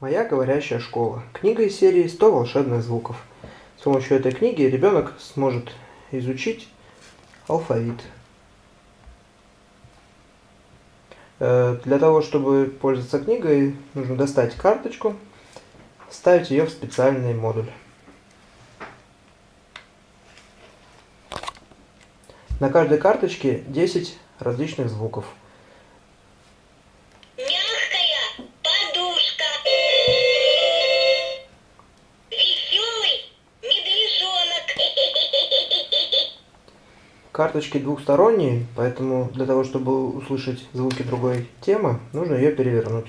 Моя говорящая школа. Книга из серии «100 волшебных звуков». С помощью этой книги ребенок сможет изучить алфавит. Э, для того, чтобы пользоваться книгой, нужно достать карточку, вставить ее в специальный модуль. На каждой карточке 10 различных звуков. Карточки двухсторонние, поэтому для того, чтобы услышать звуки другой темы, нужно ее перевернуть.